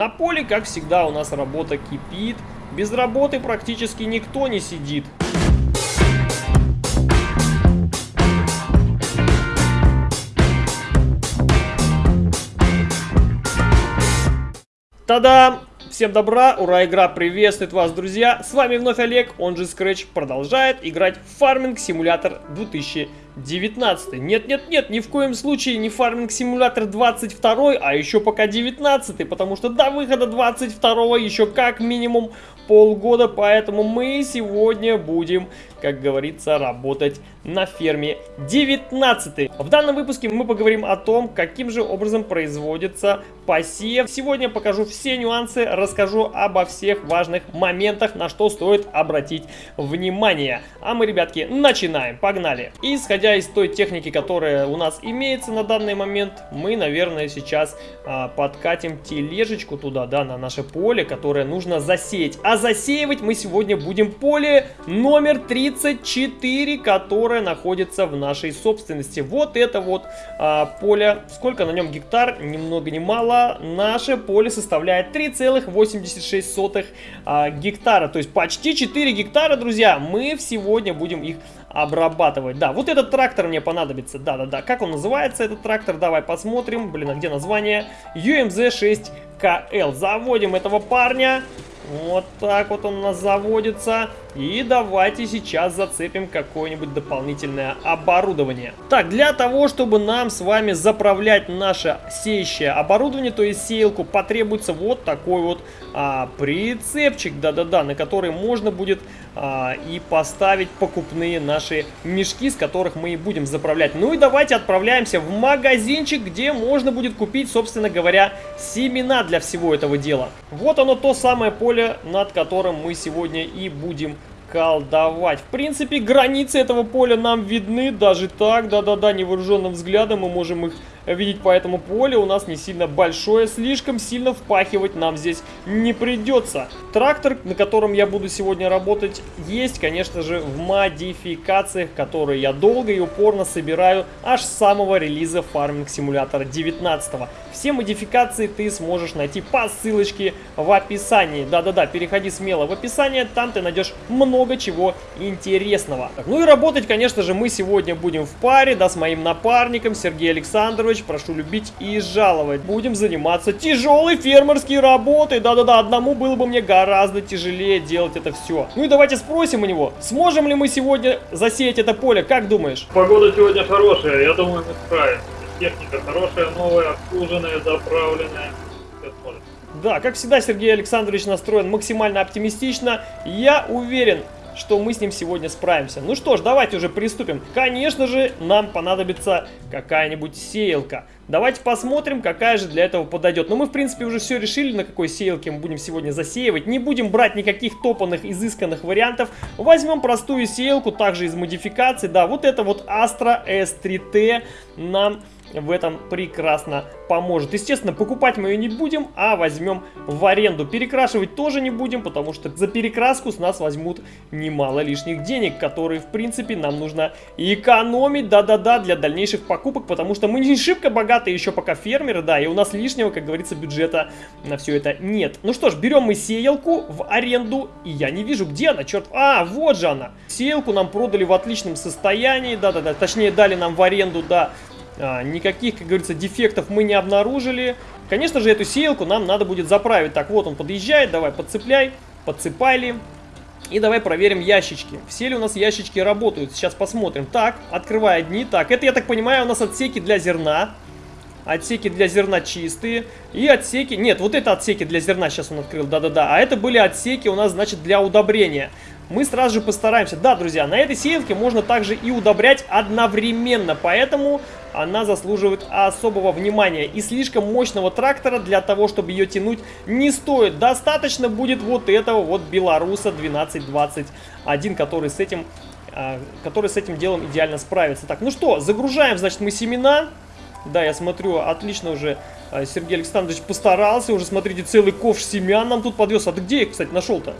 На поле, как всегда, у нас работа кипит. Без работы практически никто не сидит. Та-дам! Всем добра, ура, игра приветствует вас, друзья! С вами вновь Олег, он же Scratch, продолжает играть в Farming Simulator 2019. Нет-нет-нет, ни в коем случае не Farming Simulator 22, а еще пока 19, потому что до выхода 22 еще как минимум полгода, поэтому мы сегодня будем, как говорится, работать на ферме 19. В данном выпуске мы поговорим о том, каким же образом производится посев. Сегодня покажу все нюансы, расскажу обо всех важных моментах, на что стоит обратить внимание. А мы, ребятки, начинаем. Погнали! Исходя из той техники, которая у нас имеется на данный момент, мы, наверное, сейчас а, подкатим тележечку туда, да, на наше поле, которое нужно засеять. А засеивать мы сегодня будем поле номер 34, которое находится в нашей собственности. Вот это вот а, поле. Сколько на нем гектар? Ни много ни мало. Наше поле составляет 3,86 а, гектара. То есть почти 4 гектара, друзья. Мы сегодня будем их обрабатывать. Да, вот этот трактор мне понадобится. Да-да-да. Как он называется, этот трактор? Давай посмотрим. Блин, а где название? UMZ-6KL. Заводим этого парня. Вот так вот он у нас заводится. И давайте сейчас зацепим какое-нибудь дополнительное оборудование. Так, для того, чтобы нам с вами заправлять наше сеющее оборудование, то есть сеялку, потребуется вот такой вот а, прицепчик, да-да-да, на который можно будет а, и поставить покупные наши мешки, с которых мы и будем заправлять. Ну и давайте отправляемся в магазинчик, где можно будет купить, собственно говоря, семена для всего этого дела. Вот оно то самое поле, над которым мы сегодня и будем колдовать. В принципе, границы этого поля нам видны даже так, да-да-да, невооруженным взглядом мы можем их видеть по этому полю. У нас не сильно большое, слишком сильно впахивать нам здесь не придется. Трактор, на котором я буду сегодня работать, есть, конечно же, в модификациях, которые я долго и упорно собираю аж с самого релиза Farming Simulator 19. Все модификации ты сможешь найти по ссылочке в описании. Да-да-да, переходи смело в описание, там ты найдешь много чего интересного. Ну и работать, конечно же, мы сегодня будем в паре, да, с моим напарником Сергеем Александрович. Прошу любить и жаловать. Будем заниматься тяжелой фермерской работой. Да-да-да, одному было бы мне гораздо тяжелее делать это все. Ну и давайте спросим у него, сможем ли мы сегодня засеять это поле, как думаешь? Погода сегодня хорошая, я думаю, мы справимся. Техника хорошая, новая, обслуженная, заправленная. Все сможем. Да, как всегда, Сергей Александрович настроен максимально оптимистично. Я уверен, что мы с ним сегодня справимся. Ну что ж, давайте уже приступим. Конечно же, нам понадобится какая-нибудь сеялка. Давайте посмотрим, какая же для этого подойдет. Но мы, в принципе, уже все решили, на какой сеялке мы будем сегодня засеивать. Не будем брать никаких топанных, изысканных вариантов. Возьмем простую сеялку, также из модификаций. Да, вот это вот Astra S3T нам в этом прекрасно поможет. Естественно, покупать мы ее не будем, а возьмем в аренду. Перекрашивать тоже не будем, потому что за перекраску с нас возьмут немало лишних денег, которые, в принципе, нам нужно экономить, да-да-да, для дальнейших покупок, потому что мы не шибко богатые еще пока фермеры, да, и у нас лишнего, как говорится, бюджета на все это нет. Ну что ж, берем мы сеялку в аренду, и я не вижу, где она, черт... А, вот же она! Сеялку нам продали в отличном состоянии, да-да-да, точнее дали нам в аренду, да, а, никаких, как говорится, дефектов мы не обнаружили. Конечно же, эту сеялку нам надо будет заправить. Так, вот он подъезжает, давай подцепляй, подцепали. И давай проверим ящички. Все ли у нас ящички работают? Сейчас посмотрим. Так, открывай одни. Так, это, я так понимаю, у нас отсеки для зерна. Отсеки для зерна чистые. И отсеки... Нет, вот это отсеки для зерна сейчас он открыл. Да-да-да. А это были отсеки у нас, значит, для удобрения мы сразу же постараемся. Да, друзья, на этой сеялке можно также и удобрять одновременно, поэтому она заслуживает особого внимания. И слишком мощного трактора для того, чтобы ее тянуть, не стоит. Достаточно будет вот этого вот Беларуса 1221, который с этим, а, который с этим делом идеально справится. Так, ну что, загружаем, значит, мы семена. Да, я смотрю, отлично уже а, Сергей Александрович постарался. Уже, смотрите, целый ковш семян нам тут подвез. А ты где их, кстати, нашел-то?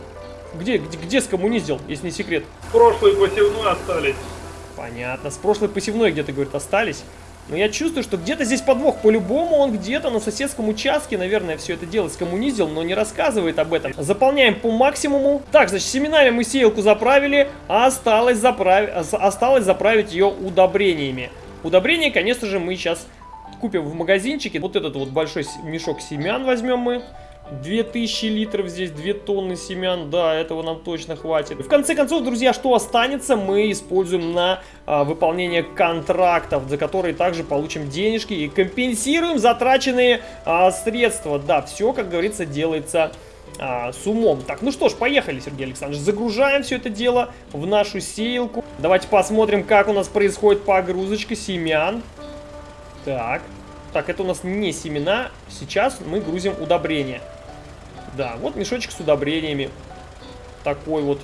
Где, где, где скоммуниздил, если не секрет? Прошлый посевной остались. Понятно. С прошлой посевной где-то, говорит, остались. Но я чувствую, что где-то здесь подвох. По-любому он где-то на соседском участке, наверное, все это дело скоммунизил, но не рассказывает об этом. Заполняем по максимуму. Так, значит, семенами мы сеялку заправили, а осталось, заправ... осталось заправить ее удобрениями. Удобрения, конечно же, мы сейчас купим в магазинчике. Вот этот вот большой мешок семян возьмем мы. 2000 литров здесь, 2 тонны семян, да, этого нам точно хватит. В конце концов, друзья, что останется, мы используем на а, выполнение контрактов, за которые также получим денежки и компенсируем затраченные а, средства. Да, все, как говорится, делается а, с умом. Так, ну что ж, поехали, Сергей Александрович. Загружаем все это дело в нашу сеялку. Давайте посмотрим, как у нас происходит погрузочка семян. Так. Так, это у нас не семена. Сейчас мы грузим удобрения. Да, вот мешочек с удобрениями. Такой вот.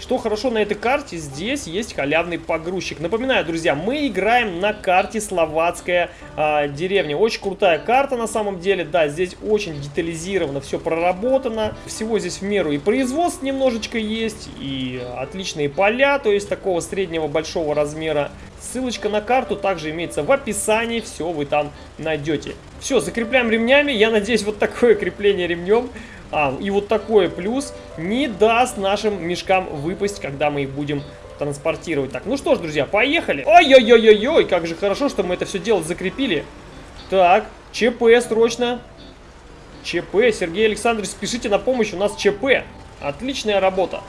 Что хорошо на этой карте, здесь есть халявный погрузчик. Напоминаю, друзья, мы играем на карте Словацкая э, деревня. Очень крутая карта на самом деле. Да, здесь очень детализировано, все проработано. Всего здесь в меру и производств немножечко есть, и отличные поля, то есть такого среднего большого размера. Ссылочка на карту также имеется в описании, все вы там найдете. Все, закрепляем ремнями. Я надеюсь, вот такое крепление ремнем, а, и вот такое плюс не даст нашим мешкам выпасть, когда мы их будем транспортировать. Так, ну что ж, друзья, поехали. Ой-ой-ой-ой-ой, как же хорошо, что мы это все дело закрепили. Так, ЧП срочно. ЧП, Сергей Александрович, спешите на помощь, у нас ЧП. Отличная работа.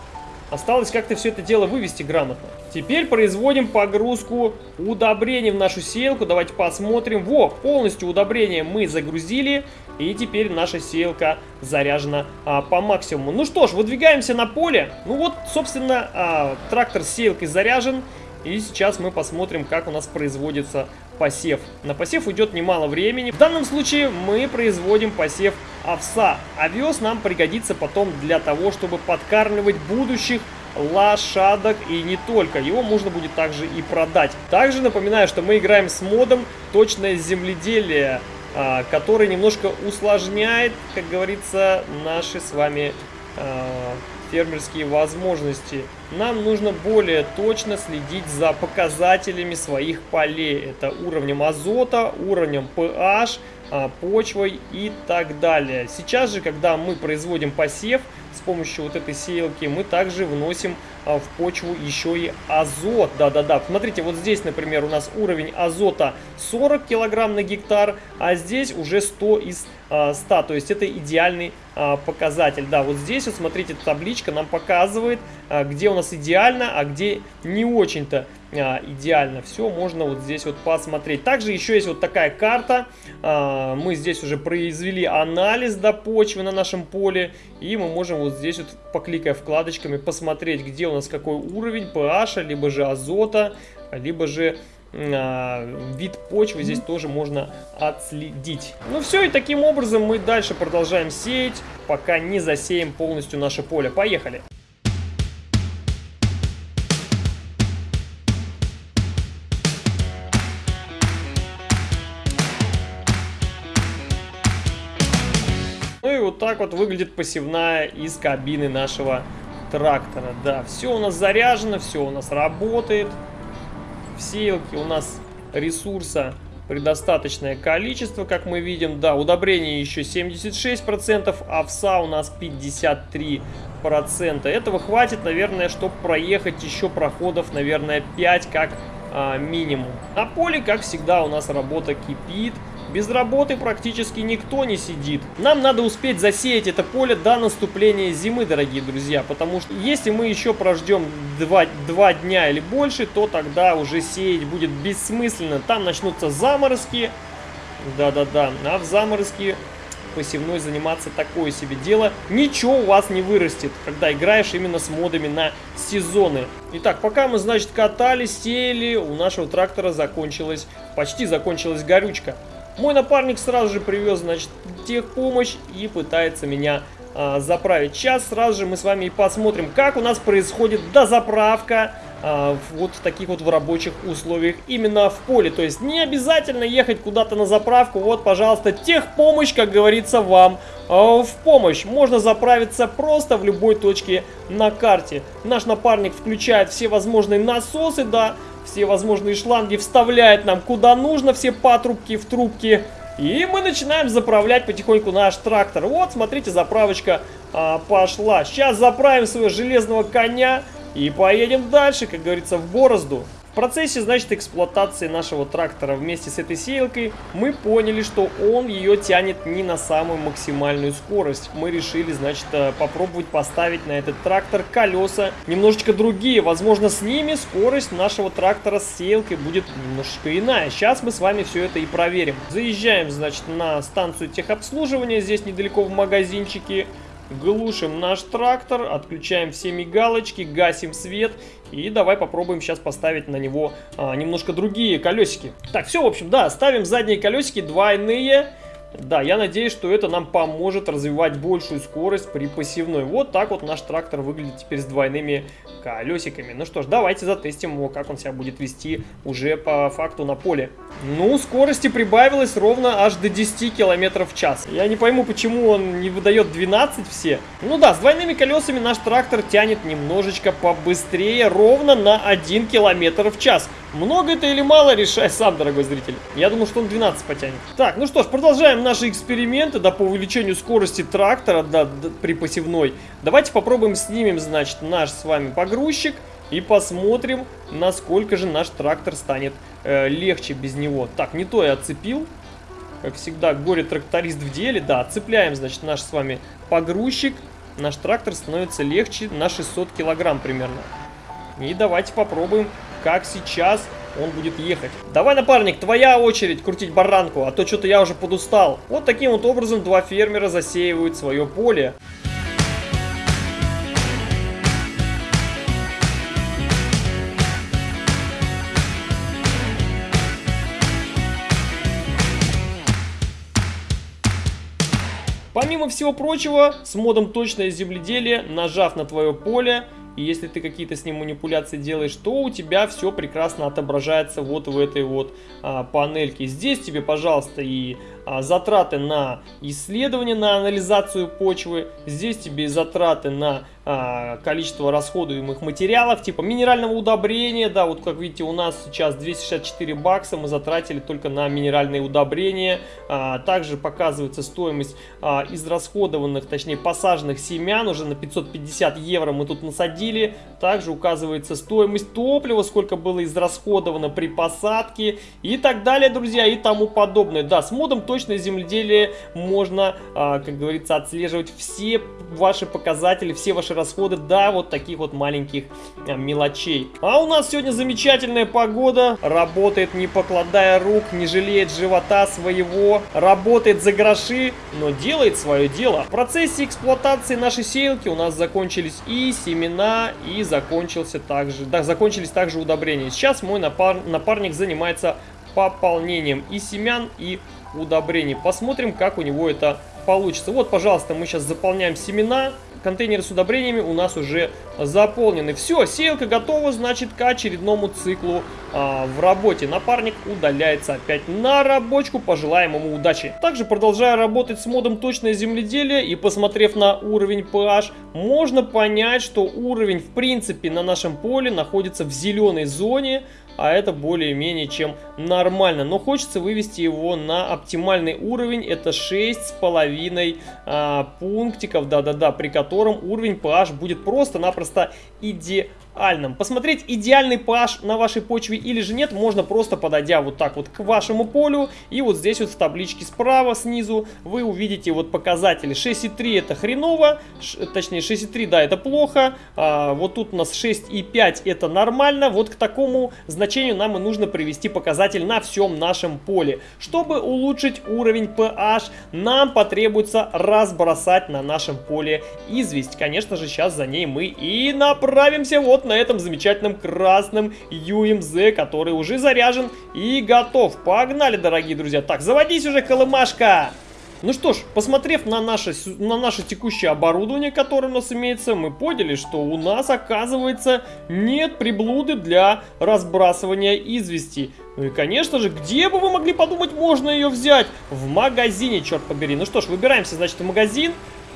Осталось как-то все это дело вывести грамотно. Теперь производим погрузку удобрений в нашу сеялку. Давайте посмотрим. Во, полностью удобрения мы загрузили. И теперь наша сеялка заряжена а, по максимуму. Ну что ж, выдвигаемся на поле. Ну вот, собственно, а, трактор с сеялкой заряжен. И сейчас мы посмотрим, как у нас производится посев. На посев уйдет немало времени. В данном случае мы производим посев овса. Овес нам пригодится потом для того, чтобы подкармливать будущих лошадок и не только. Его можно будет также и продать. Также напоминаю, что мы играем с модом «Точное земледелие», а, который немножко усложняет, как говорится, наши с вами а, фермерские возможности. Нам нужно более точно следить за показателями своих полей. Это уровнем азота, уровнем pH, почвой и так далее. Сейчас же, когда мы производим посев с помощью вот этой сеялки, мы также вносим а, в почву еще и азот. Да-да-да, смотрите, вот здесь, например, у нас уровень азота 40 килограмм на гектар, а здесь уже 100 из 100, а, то есть это идеальный показатель. Да, вот здесь вот смотрите, табличка нам показывает, где у нас идеально, а где не очень-то идеально. Все можно вот здесь вот посмотреть. Также еще есть вот такая карта. Мы здесь уже произвели анализ до почвы на нашем поле. И мы можем вот здесь вот, покликая вкладочками, посмотреть, где у нас какой уровень pH, либо же азота, либо же вид почвы здесь тоже можно отследить. Ну все, и таким образом мы дальше продолжаем сеять, пока не засеем полностью наше поле. Поехали! вот так вот выглядит посевная из кабины нашего трактора. Да, все у нас заряжено, все у нас работает. В у нас ресурса предостаточное количество, как мы видим. Да, удобрение еще 76%, овса у нас 53%. Этого хватит, наверное, чтобы проехать еще проходов, наверное, 5 как а, минимум. На поле, как всегда, у нас работа кипит. Без работы практически никто не сидит. Нам надо успеть засеять это поле до наступления зимы, дорогие друзья. Потому что если мы еще прождем 2, 2 дня или больше, то тогда уже сеять будет бессмысленно. Там начнутся заморозки. Да-да-да. А в заморозки посевной заниматься такое себе дело. Ничего у вас не вырастет, когда играешь именно с модами на сезоны. Итак, пока мы, значит, катали, сеяли, у нашего трактора закончилась, почти закончилась горючка. Мой напарник сразу же привез, значит, техпомощь и пытается меня а, заправить. Сейчас сразу же мы с вами и посмотрим, как у нас происходит дозаправка а, вот в таких вот в рабочих условиях именно в поле. То есть не обязательно ехать куда-то на заправку. Вот, пожалуйста, техпомощь, как говорится, вам а, в помощь. Можно заправиться просто в любой точке на карте. Наш напарник включает все возможные насосы, да, все возможные шланги, вставляет нам куда нужно все патрубки в трубки. И мы начинаем заправлять потихоньку наш трактор. Вот, смотрите, заправочка а, пошла. Сейчас заправим своего железного коня и поедем дальше, как говорится, в борозду. В процессе, значит, эксплуатации нашего трактора вместе с этой сеялкой мы поняли, что он ее тянет не на самую максимальную скорость. Мы решили, значит, э, попробовать поставить на этот трактор колеса немножечко другие. Возможно, с ними скорость нашего трактора с сеялкой будет немножечко иная. Сейчас мы с вами все это и проверим. Заезжаем, значит, на станцию техобслуживания. Здесь недалеко в магазинчике. Глушим наш трактор, отключаем все мигалочки, гасим свет и давай попробуем сейчас поставить на него а, немножко другие колесики. Так, все, в общем, да, ставим задние колесики двойные. Да, я надеюсь, что это нам поможет развивать большую скорость при посевной. Вот так вот наш трактор выглядит теперь с двойными колесиками. Ну что ж, давайте затестим его, как он себя будет вести уже по факту на поле. Ну, скорости прибавилось ровно аж до 10 км в час. Я не пойму, почему он не выдает 12 все. Ну да, с двойными колесами наш трактор тянет немножечко побыстрее, ровно на 1 км в час. Много это или мало, решай сам, дорогой зритель. Я думаю, что он 12 потянет. Так, ну что ж, продолжаем наши эксперименты, да, по увеличению скорости трактора, да при посевной. Давайте попробуем снимем, значит, наш с вами погрузчик и посмотрим, насколько же наш трактор станет э, легче без него. Так, не то я отцепил. Как всегда, горе-тракторист в деле. Да, отцепляем, значит, наш с вами погрузчик. Наш трактор становится легче на 600 килограмм примерно. И давайте попробуем как сейчас он будет ехать. Давай, напарник, твоя очередь крутить баранку, а то что-то я уже подустал. Вот таким вот образом два фермера засеивают свое поле. Помимо всего прочего, с модом точное земледелие, нажав на твое поле, и если ты какие-то с ним манипуляции делаешь, то у тебя все прекрасно отображается вот в этой вот а, панельке. Здесь тебе, пожалуйста, и затраты на исследование, на анализацию почвы. Здесь тебе затраты на а, количество расходуемых материалов, типа минерального удобрения. Да, вот как видите, у нас сейчас 264 бакса мы затратили только на минеральные удобрения. А, также показывается стоимость а, израсходованных, точнее посаженных семян. Уже на 550 евро мы тут насадили. Также указывается стоимость топлива, сколько было израсходовано при посадке и так далее, друзья, и тому подобное. Да, с модом точно точное земледелие можно, а, как говорится, отслеживать все ваши показатели, все ваши расходы до вот таких вот маленьких а, мелочей. А у нас сегодня замечательная погода, работает не покладая рук, не жалеет живота своего, работает за гроши, но делает свое дело. В процессе эксплуатации нашей сеялки у нас закончились и семена, и закончился также, да, закончились также удобрения. Сейчас мой напар, напарник занимается пополнением и семян, и удобрений. Посмотрим, как у него это получится. Вот, пожалуйста, мы сейчас заполняем семена. Контейнеры с удобрениями у нас уже заполнены. Все, сеялка готова, значит, к очередному циклу а, в работе. Напарник удаляется опять на рабочку. Пожелаем ему удачи. Также, продолжая работать с модом точное земледелие и посмотрев на уровень pH, можно понять, что уровень, в принципе, на нашем поле находится в зеленой зоне а это более-менее чем нормально. Но хочется вывести его на оптимальный уровень, это 6,5 а, пунктиков, да-да-да, при котором уровень pH будет просто-напросто идеальным идеальным. Посмотреть идеальный pH на вашей почве или же нет, можно просто подойдя вот так вот к вашему полю. И вот здесь вот в табличке справа снизу вы увидите вот показатели. 6,3 это хреново, точнее 6,3 да это плохо. А, вот тут у нас 6,5 это нормально. Вот к такому значению нам и нужно привести показатель на всем нашем поле. Чтобы улучшить уровень pH, нам потребуется разбросать на нашем поле известь. Конечно же сейчас за ней мы и направимся вот на этом замечательном красном UMZ, который уже заряжен и готов. Погнали, дорогие друзья. Так, заводись уже, колымашка! Ну что ж, посмотрев на наше, на наше текущее оборудование, которое у нас имеется, мы поняли, что у нас, оказывается, нет приблуды для разбрасывания извести. Ну и, конечно же, где бы вы могли подумать, можно ее взять? В магазине, черт побери. Ну что ж, выбираемся, значит, в магазин.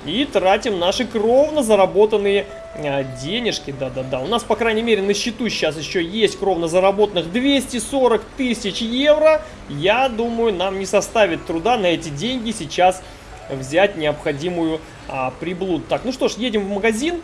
И тратим наши кровно заработанные а, денежки. Да-да-да, у нас, по крайней мере, на счету сейчас еще есть кровно заработанных 240 тысяч евро. Я думаю, нам не составит труда на эти деньги сейчас взять необходимую а, приблуду. Так, ну что ж, едем в магазин.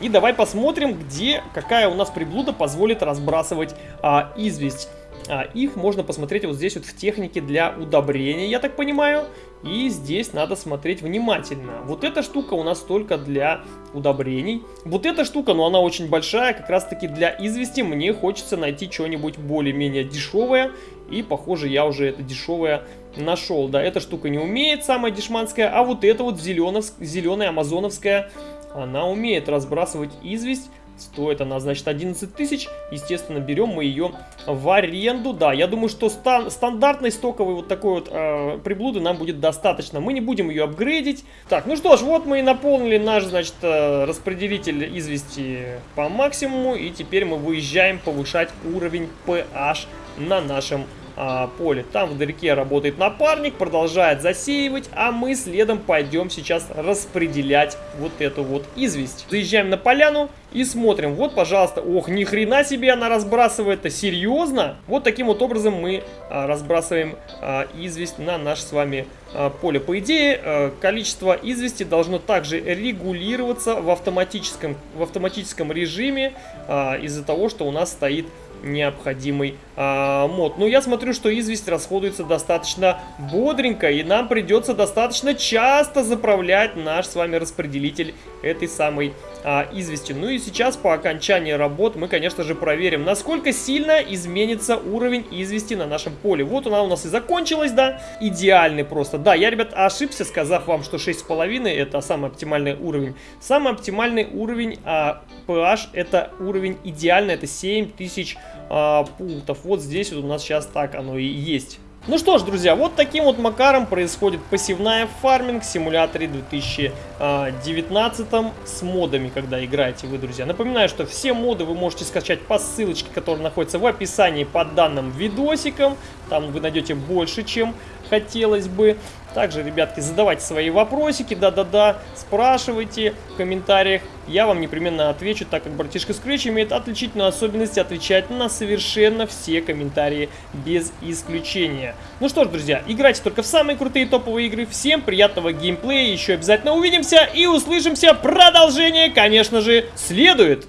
И давай посмотрим, где какая у нас приблуда позволит разбрасывать а, известь. А, их можно посмотреть вот здесь вот в технике для удобрения, я так понимаю. И здесь надо смотреть внимательно. Вот эта штука у нас только для удобрений. Вот эта штука, но ну, она очень большая, как раз таки для извести. Мне хочется найти что-нибудь более-менее дешевое. И, похоже, я уже это дешевое нашел. Да, эта штука не умеет, самая дешманская. А вот эта вот зеленая амазоновская, она умеет разбрасывать известь. Стоит она, значит, 11 тысяч. Естественно, берем мы ее в аренду. Да, я думаю, что стан стандартной стоковой вот такой вот э, приблуды нам будет достаточно. Мы не будем ее апгрейдить. Так, ну что ж, вот мы и наполнили наш, значит, э, распределитель извести по максимуму. И теперь мы выезжаем повышать уровень PH на нашем а, поле. Там вдалеке работает напарник, продолжает засеивать, а мы следом пойдем сейчас распределять вот эту вот известь. Заезжаем на поляну и смотрим. Вот, пожалуйста, ох, ни хрена себе она разбрасывает, это серьезно? Вот таким вот образом мы а, разбрасываем а, известь на наше с вами а, поле. По идее, а, количество извести должно также регулироваться в автоматическом, в автоматическом режиме а, из-за того, что у нас стоит необходимый а, мод. Но я смотрю, что известь расходуется достаточно бодренько, и нам придется достаточно часто заправлять наш с вами распределитель этой самой а, извести. Ну и сейчас по окончании работ мы, конечно же, проверим, насколько сильно изменится уровень извести на нашем поле. Вот она у нас и закончилась, да, идеальный просто. Да, я, ребят, ошибся, сказав вам, что 6,5 это самый оптимальный уровень. Самый оптимальный уровень а, PH это уровень идеальный, это 7000 а, пунктов. Вот здесь вот у нас сейчас так оно и есть. Ну что ж, друзья, вот таким вот макаром происходит пассивная фарминг в симуляторе 2019 с модами, когда играете вы, друзья. Напоминаю, что все моды вы можете скачать по ссылочке, которая находится в описании под данным видосиком. Там вы найдете больше, чем хотелось бы. Также, ребятки, задавайте свои вопросики, да-да-да, спрашивайте в комментариях. Я вам непременно отвечу, так как братишка Scratch имеет отличительную особенность отвечать на совершенно все комментарии без исключения. Ну что ж, друзья, играйте только в самые крутые топовые игры. Всем приятного геймплея, еще обязательно увидимся и услышимся. Продолжение, конечно же, следует.